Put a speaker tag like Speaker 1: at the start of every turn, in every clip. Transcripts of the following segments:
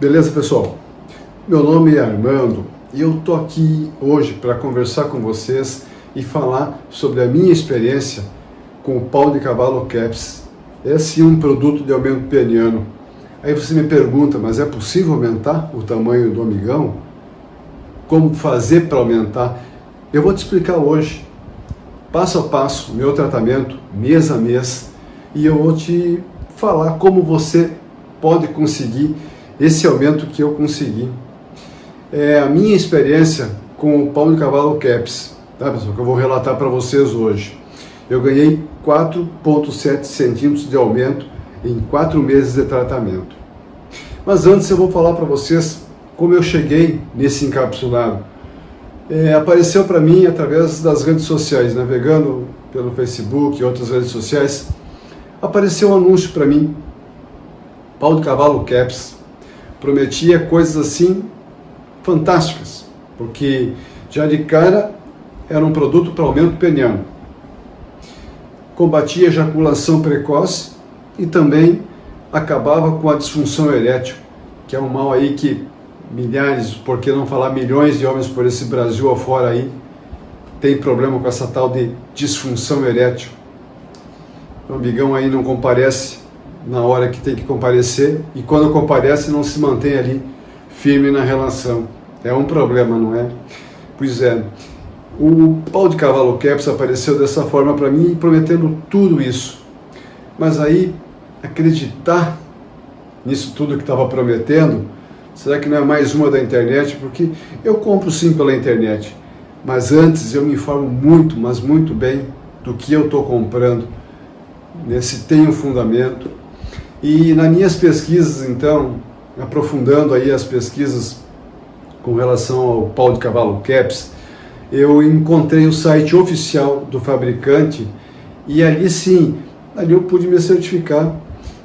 Speaker 1: Beleza, pessoal? Meu nome é Armando e eu tô aqui hoje para conversar com vocês e falar sobre a minha experiência com o pau de cavalo Caps. Esse é um produto de aumento peniano. Aí você me pergunta, mas é possível aumentar o tamanho do amigão? Como fazer para aumentar? Eu vou te explicar hoje, passo a passo, meu tratamento, mês a mês, e eu vou te falar como você pode conseguir esse aumento que eu consegui. É a minha experiência com o pau de cavalo caps, tá pessoal, que eu vou relatar para vocês hoje. Eu ganhei 4,7 centímetros de aumento em 4 meses de tratamento. Mas antes eu vou falar para vocês como eu cheguei nesse encapsulado. É, apareceu para mim através das redes sociais, navegando pelo Facebook e outras redes sociais, apareceu um anúncio para mim, pau de cavalo caps, prometia coisas assim fantásticas, porque já de cara era um produto para aumento peniano. Combatia ejaculação precoce e também acabava com a disfunção erétil, que é um mal aí que milhares, por que não falar milhões de homens por esse Brasil afora aí, tem problema com essa tal de disfunção erétil. O amigão aí não comparece na hora que tem que comparecer e quando comparece não se mantém ali firme na relação. É um problema, não é? Pois é. O pau de cavalo Caps apareceu dessa forma para mim, prometendo tudo isso. Mas aí, acreditar nisso tudo que estava prometendo, será que não é mais uma da internet? Porque eu compro sim pela internet, mas antes eu me informo muito, mas muito bem do que eu estou comprando, né? se tem um fundamento, e nas minhas pesquisas, então, aprofundando aí as pesquisas com relação ao pau de cavalo Caps, eu encontrei o site oficial do fabricante e ali sim, ali eu pude me certificar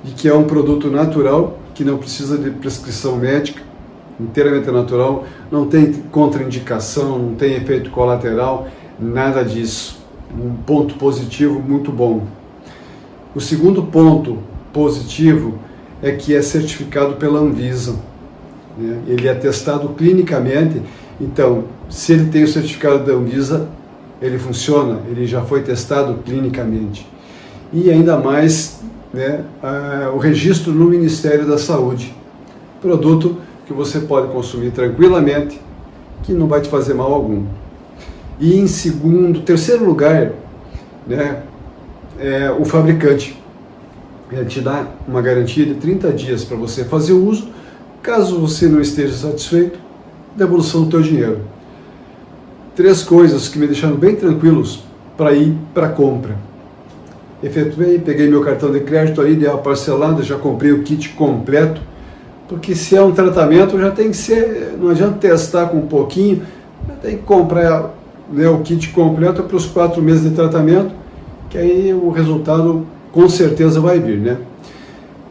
Speaker 1: de que é um produto natural, que não precisa de prescrição médica, inteiramente natural, não tem contraindicação, não tem efeito colateral, nada disso. Um ponto positivo muito bom. O segundo ponto positivo é que é certificado pela Anvisa. Né? Ele é testado clinicamente, então, se ele tem o certificado da Anvisa, ele funciona, ele já foi testado clinicamente. E ainda mais né, a, o registro no Ministério da Saúde. Produto que você pode consumir tranquilamente, que não vai te fazer mal algum. E em segundo, terceiro lugar, né, é o fabricante ele te dá uma garantia de 30 dias para você fazer o uso. Caso você não esteja satisfeito, devolução do teu dinheiro. Três coisas que me deixaram bem tranquilos para ir para compra. Efetuei, peguei meu cartão de crédito ali, dei uma parcelada, já comprei o kit completo, porque se é um tratamento já tem que ser, não adianta testar com um pouquinho, tem que comprar né, o kit completo para os quatro meses de tratamento, que aí o resultado com certeza vai vir, né?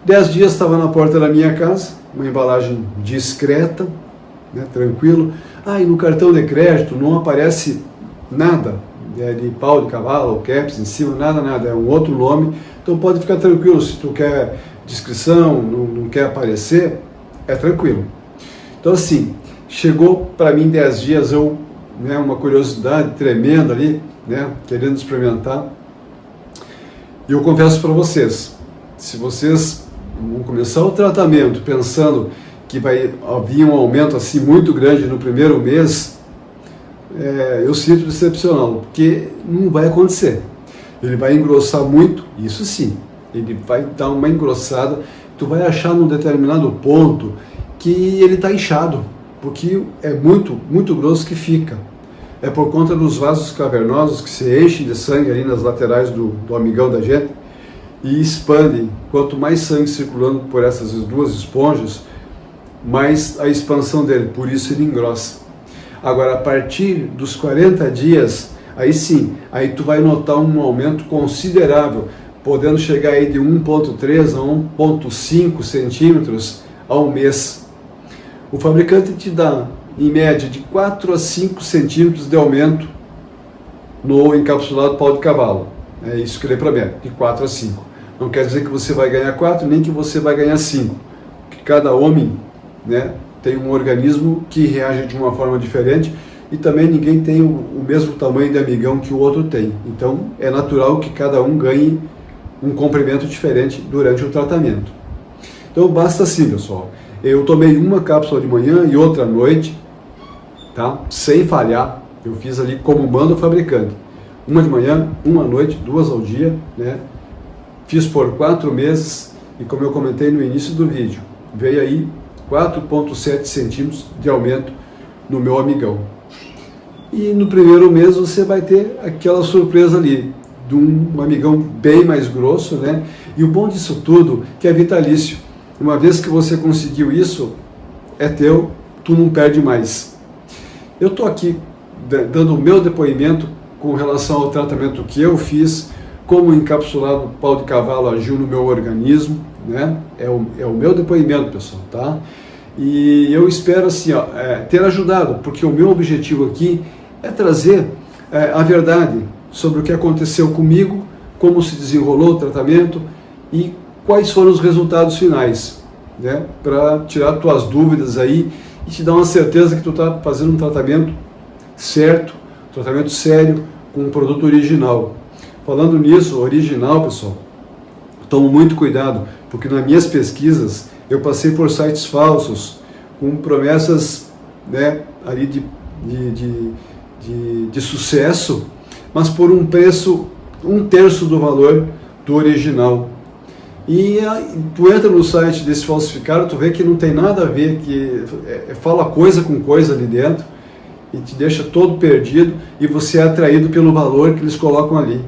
Speaker 1: Dez dias estava na porta da minha casa, uma embalagem discreta, né, tranquilo. Ah, e no cartão de crédito não aparece nada é, de pau de cavalo, caps em cima, nada, nada, é um outro nome. Então pode ficar tranquilo, se tu quer descrição, não, não quer aparecer, é tranquilo. Então assim, chegou para mim dez dias, eu, né, uma curiosidade tremenda ali, né, querendo experimentar, e eu confesso para vocês, se vocês vão começar o tratamento pensando que vai haver um aumento assim muito grande no primeiro mês, é, eu sinto decepcioná-lo, porque não vai acontecer. Ele vai engrossar muito, isso sim, ele vai dar uma engrossada, tu vai achar num determinado ponto que ele está inchado, porque é muito, muito grosso que fica é por conta dos vasos cavernosos que se enchem de sangue ali nas laterais do, do amigão da gente e expandem. Quanto mais sangue circulando por essas duas esponjas, mais a expansão dele, por isso ele engrossa. Agora, a partir dos 40 dias, aí sim, aí tu vai notar um aumento considerável, podendo chegar aí de 1.3 a 1.5 centímetros ao mês. O fabricante te dá em média de 4 a 5 centímetros de aumento no encapsulado pau de cavalo. É isso que promete, de 4 a 5. Não quer dizer que você vai ganhar 4, nem que você vai ganhar 5. Que cada homem né, tem um organismo que reage de uma forma diferente e também ninguém tem o, o mesmo tamanho de amigão que o outro tem. Então é natural que cada um ganhe um comprimento diferente durante o tratamento. Então basta assim, pessoal. Eu tomei uma cápsula de manhã e outra à noite, tá? Sem falhar. Eu fiz ali como manda o fabricante. Uma de manhã, uma à noite, duas ao dia, né? Fiz por quatro meses e como eu comentei no início do vídeo, veio aí 4,7 centímetros de aumento no meu amigão. E no primeiro mês você vai ter aquela surpresa ali, de um amigão bem mais grosso, né? E o bom disso tudo que é vitalício. Uma vez que você conseguiu isso, é teu, tu não perde mais. Eu estou aqui dando o meu depoimento com relação ao tratamento que eu fiz, como o encapsulado pau de cavalo agiu no meu organismo, né? É o, é o meu depoimento, pessoal, tá? E eu espero assim, ó, é, ter ajudado, porque o meu objetivo aqui é trazer é, a verdade sobre o que aconteceu comigo, como se desenrolou o tratamento e quais foram os resultados finais, né? Para tirar tuas dúvidas aí e te dar uma certeza que tu está fazendo um tratamento certo, tratamento sério, com um produto original. Falando nisso, original, pessoal, tomo muito cuidado, porque nas minhas pesquisas eu passei por sites falsos, com promessas né, ali de, de, de, de, de sucesso, mas por um preço um terço do valor do original. E tu entra no site desse falsificado, tu vê que não tem nada a ver, que é, é, fala coisa com coisa ali dentro e te deixa todo perdido e você é atraído pelo valor que eles colocam ali.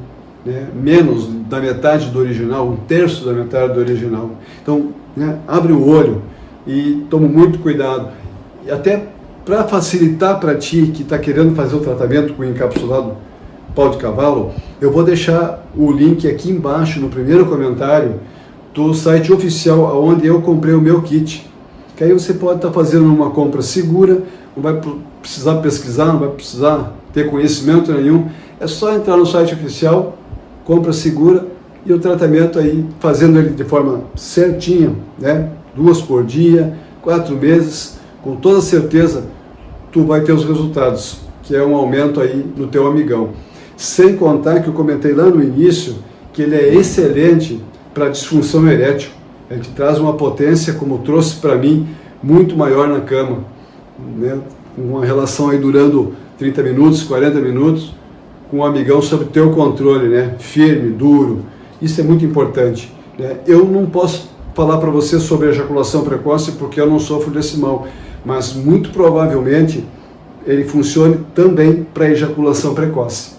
Speaker 1: Né? Menos da metade do original, um terço da metade do original. Então, né, abre o olho e toma muito cuidado. E até para facilitar para ti que está querendo fazer o tratamento com encapsulado pau de cavalo, eu vou deixar o link aqui embaixo no primeiro comentário do site oficial onde eu comprei o meu kit. Que aí você pode estar tá fazendo uma compra segura, não vai precisar pesquisar, não vai precisar ter conhecimento nenhum. É só entrar no site oficial, compra segura e o tratamento aí, fazendo ele de forma certinha, né? duas por dia, quatro meses, com toda certeza tu vai ter os resultados, que é um aumento aí no teu amigão. Sem contar que eu comentei lá no início que ele é excelente para disfunção erétil. Ele te traz uma potência, como trouxe para mim, muito maior na cama. Né? Uma relação aí durando 30 minutos, 40 minutos, com um amigão sob teu controle, né? firme, duro. Isso é muito importante. Né? Eu não posso falar para você sobre ejaculação precoce porque eu não sofro desse mal, mas muito provavelmente ele funcione também para ejaculação precoce.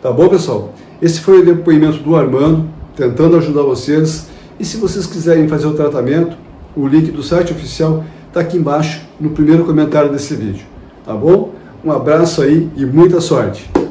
Speaker 1: Tá bom, pessoal? Esse foi o depoimento do Armando tentando ajudar vocês. E se vocês quiserem fazer o tratamento, o link do site oficial está aqui embaixo no primeiro comentário desse vídeo. Tá bom? Um abraço aí e muita sorte!